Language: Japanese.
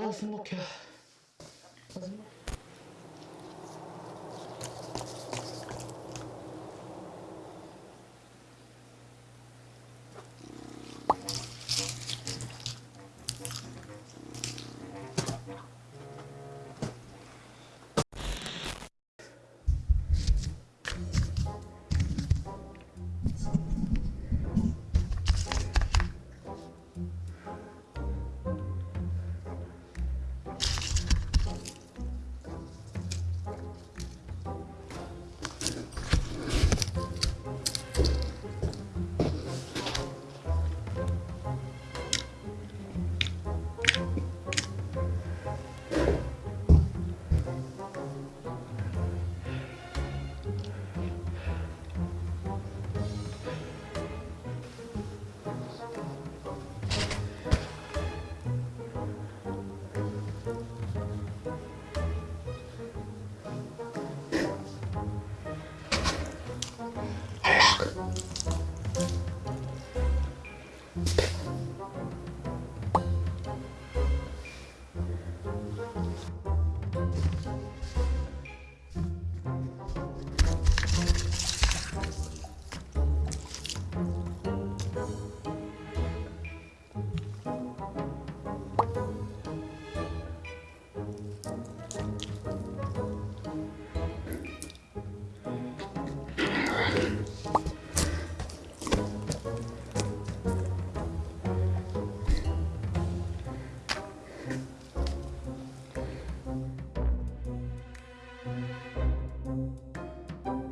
아, 숨막 혀. 아, 숨막 혀.